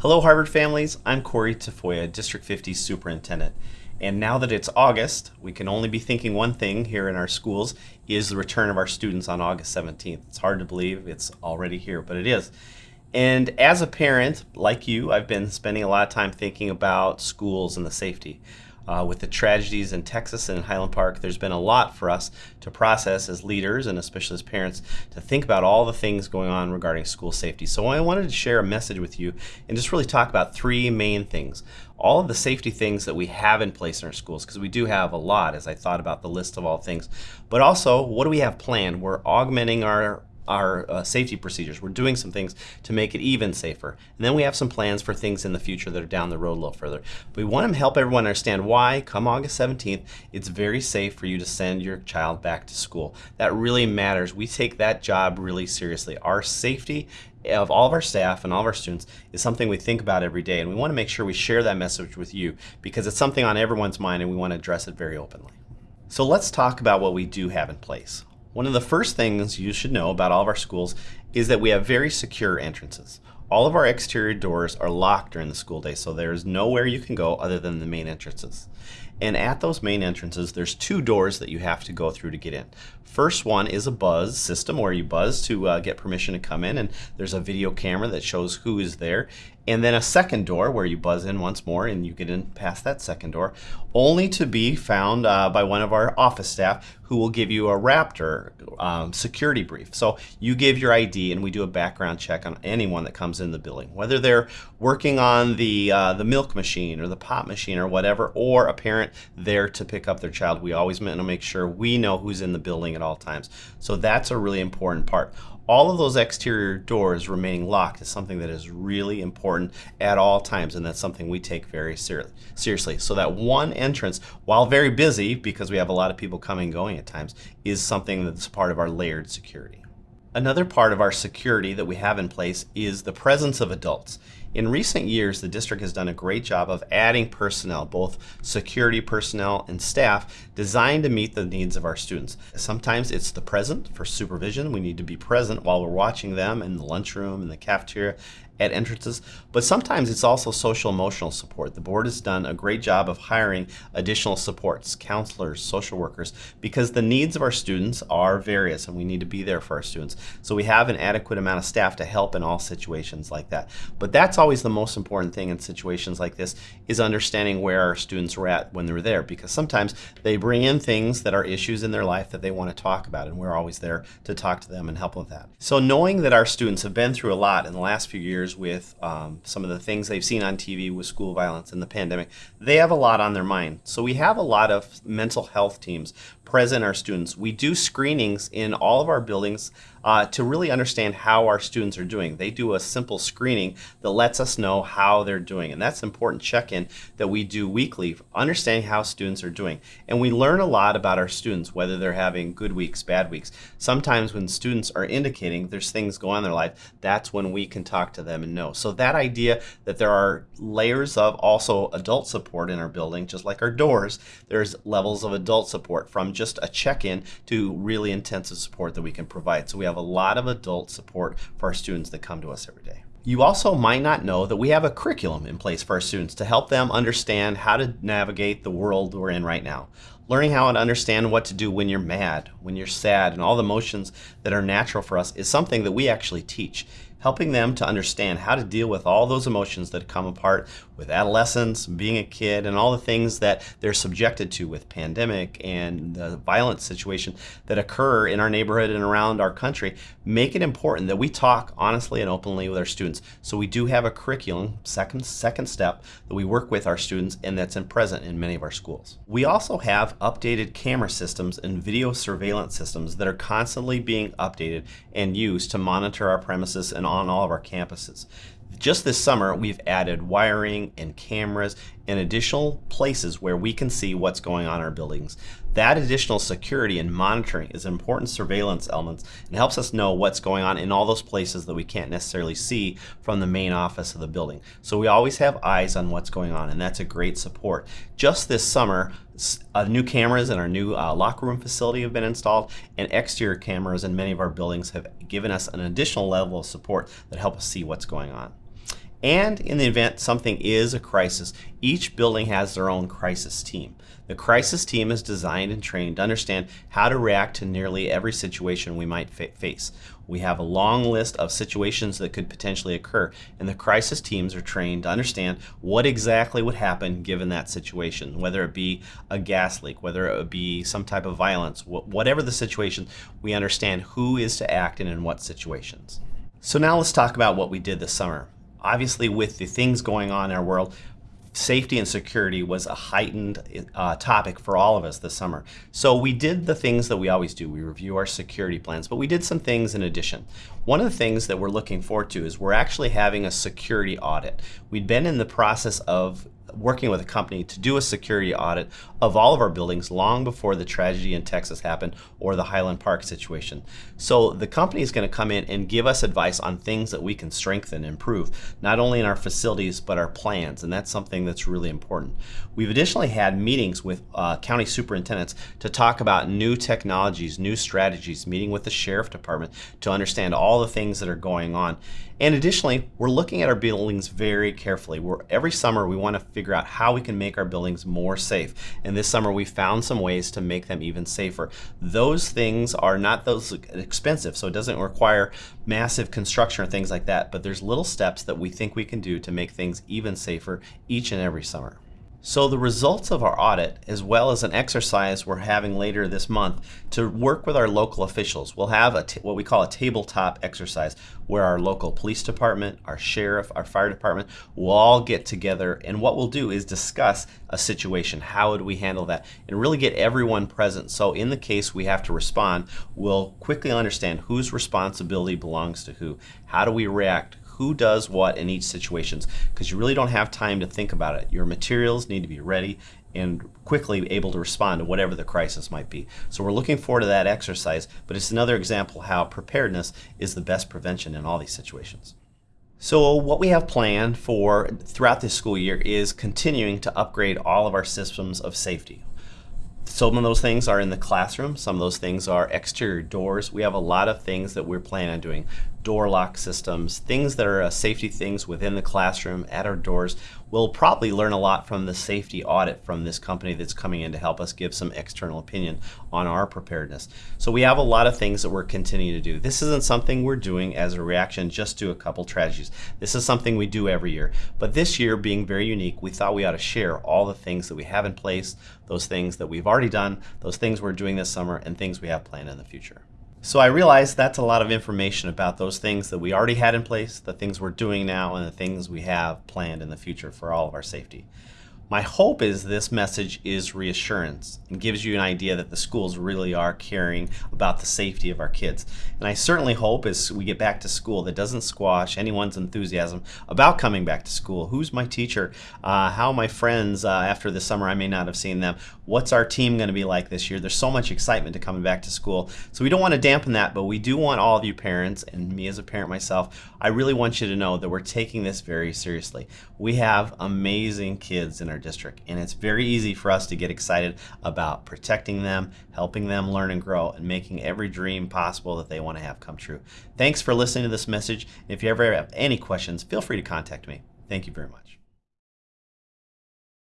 Hello, Harvard families. I'm Corey Tafoya, District 50 Superintendent. And now that it's August, we can only be thinking one thing here in our schools is the return of our students on August 17th. It's hard to believe it's already here, but it is. And as a parent, like you, I've been spending a lot of time thinking about schools and the safety. Uh, with the tragedies in Texas and in Highland Park, there's been a lot for us to process as leaders and especially as parents to think about all the things going on regarding school safety. So I wanted to share a message with you and just really talk about three main things. All of the safety things that we have in place in our schools, because we do have a lot as I thought about the list of all things, but also what do we have planned? We're augmenting our our uh, safety procedures. We're doing some things to make it even safer. And then we have some plans for things in the future that are down the road a little further. We want to help everyone understand why, come August 17th, it's very safe for you to send your child back to school. That really matters. We take that job really seriously. Our safety of all of our staff and all of our students is something we think about every day. And we want to make sure we share that message with you because it's something on everyone's mind and we want to address it very openly. So let's talk about what we do have in place. One of the first things you should know about all of our schools is that we have very secure entrances. All of our exterior doors are locked during the school day, so there is nowhere you can go other than the main entrances. And at those main entrances, there's two doors that you have to go through to get in. First one is a buzz system where you buzz to uh, get permission to come in, and there's a video camera that shows who is there and then a second door where you buzz in once more and you get in past that second door, only to be found uh, by one of our office staff who will give you a Raptor um, security brief. So you give your ID and we do a background check on anyone that comes in the building, whether they're working on the, uh, the milk machine or the pop machine or whatever, or a parent there to pick up their child. We always want to make sure we know who's in the building at all times. So that's a really important part all of those exterior doors remaining locked is something that is really important at all times and that's something we take very ser seriously so that one entrance while very busy because we have a lot of people coming and going at times is something that's part of our layered security Another part of our security that we have in place is the presence of adults. In recent years, the district has done a great job of adding personnel, both security personnel and staff, designed to meet the needs of our students. Sometimes it's the present for supervision. We need to be present while we're watching them in the lunchroom, in the cafeteria, at entrances, but sometimes it's also social emotional support. The board has done a great job of hiring additional supports, counselors, social workers, because the needs of our students are various and we need to be there for our students. So we have an adequate amount of staff to help in all situations like that. But that's always the most important thing in situations like this is understanding where our students were at when they were there because sometimes they bring in things that are issues in their life that they want to talk about and we're always there to talk to them and help with that. So knowing that our students have been through a lot in the last few years with um, some of the things they've seen on TV with school violence and the pandemic, they have a lot on their mind. So we have a lot of mental health teams present our students. We do screenings in all of our buildings uh, to really understand how our students are doing. They do a simple screening that lets us know how they're doing. And that's an important check-in that we do weekly, understanding how students are doing. And we learn a lot about our students, whether they're having good weeks, bad weeks. Sometimes when students are indicating there's things going on in their life, that's when we can talk to them and know. So that idea that there are layers of also adult support in our building, just like our doors, there's levels of adult support from just a check-in to really intensive support that we can provide. So we have a lot of adult support for our students that come to us every day. You also might not know that we have a curriculum in place for our students to help them understand how to navigate the world we're in right now. Learning how to understand what to do when you're mad, when you're sad, and all the emotions that are natural for us is something that we actually teach helping them to understand how to deal with all those emotions that come apart with adolescence, being a kid, and all the things that they're subjected to with pandemic and the violent situation that occur in our neighborhood and around our country, make it important that we talk honestly and openly with our students. So we do have a curriculum, second, second step, that we work with our students and that's in present in many of our schools. We also have updated camera systems and video surveillance systems that are constantly being updated and used to monitor our premises and on all of our campuses. Just this summer, we've added wiring and cameras and additional places where we can see what's going on in our buildings. That additional security and monitoring is important surveillance elements and helps us know what's going on in all those places that we can't necessarily see from the main office of the building. So we always have eyes on what's going on and that's a great support. Just this summer, uh, new cameras in our new uh, locker room facility have been installed and exterior cameras in many of our buildings have given us an additional level of support that help us see what's going on. And in the event something is a crisis, each building has their own crisis team. The crisis team is designed and trained to understand how to react to nearly every situation we might fa face. We have a long list of situations that could potentially occur, and the crisis teams are trained to understand what exactly would happen given that situation, whether it be a gas leak, whether it be some type of violence, whatever the situation, we understand who is to act and in what situations. So now let's talk about what we did this summer. Obviously, with the things going on in our world, safety and security was a heightened uh, topic for all of us this summer. So we did the things that we always do. We review our security plans, but we did some things in addition. One of the things that we're looking forward to is we're actually having a security audit. We'd been in the process of working with a company to do a security audit of all of our buildings long before the tragedy in Texas happened or the Highland Park situation. So the company is going to come in and give us advice on things that we can strengthen and improve, not only in our facilities but our plans, and that's something that's really important. We've additionally had meetings with uh, county superintendents to talk about new technologies, new strategies, meeting with the sheriff department to understand all the things that are going on. And additionally, we're looking at our buildings very carefully. We're, every summer we want to figure out how we can make our buildings more safe. And this summer we found some ways to make them even safer. Those things are not those expensive, so it doesn't require massive construction or things like that, but there's little steps that we think we can do to make things even safer each and every summer. So the results of our audit, as well as an exercise we're having later this month to work with our local officials, we'll have a what we call a tabletop exercise where our local police department, our sheriff, our fire department will all get together and what we'll do is discuss a situation. How would we handle that? And really get everyone present. So in the case we have to respond, we'll quickly understand whose responsibility belongs to who. How do we react? Who does what in each situations because you really don't have time to think about it. Your materials need to be ready and quickly able to respond to whatever the crisis might be. So we're looking forward to that exercise, but it's another example how preparedness is the best prevention in all these situations. So what we have planned for throughout this school year is continuing to upgrade all of our systems of safety. Some of those things are in the classroom, some of those things are exterior doors. We have a lot of things that we're planning on doing door lock systems, things that are uh, safety things within the classroom, at our doors. We'll probably learn a lot from the safety audit from this company that's coming in to help us give some external opinion on our preparedness. So we have a lot of things that we're continuing to do. This isn't something we're doing as a reaction just to a couple tragedies. This is something we do every year. But this year being very unique, we thought we ought to share all the things that we have in place, those things that we've already done, those things we're doing this summer, and things we have planned in the future. So I realized that's a lot of information about those things that we already had in place, the things we're doing now, and the things we have planned in the future for all of our safety. My hope is this message is reassurance and gives you an idea that the schools really are caring about the safety of our kids. And I certainly hope as we get back to school that doesn't squash anyone's enthusiasm about coming back to school. Who's my teacher? Uh, how are my friends uh, after the summer? I may not have seen them. What's our team going to be like this year? There's so much excitement to coming back to school. So we don't want to dampen that, but we do want all of you parents and me as a parent myself, I really want you to know that we're taking this very seriously. We have amazing kids in our district. And it's very easy for us to get excited about protecting them, helping them learn and grow, and making every dream possible that they want to have come true. Thanks for listening to this message. If you ever have any questions, feel free to contact me. Thank you very much.